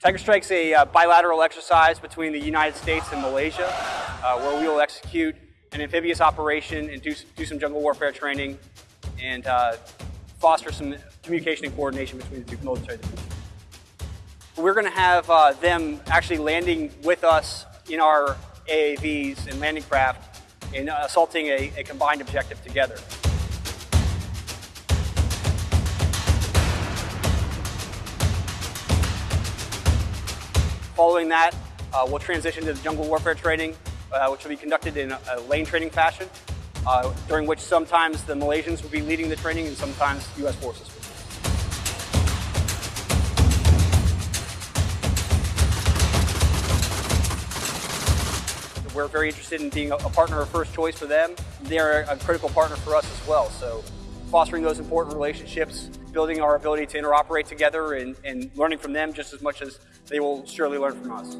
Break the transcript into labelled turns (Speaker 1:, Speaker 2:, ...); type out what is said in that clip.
Speaker 1: Tiger Strike's a uh, bilateral exercise between the United States and Malaysia, uh, where we will execute an amphibious operation and do, do some jungle warfare training and uh, foster some communication and coordination between the two military divisions. We're going to have uh, them actually landing with us in our AAVs and landing craft and assaulting a, a combined objective together. Following that, uh, we'll transition to the jungle warfare training, uh, which will be conducted in a, a lane training fashion, uh, during which sometimes the Malaysians will be leading the training and sometimes U.S. forces will. We're very interested in being a partner of first choice for them. They're a critical partner for us as well. So fostering those important relationships, building our ability to interoperate together and, and learning from them just as much as they will surely learn from us.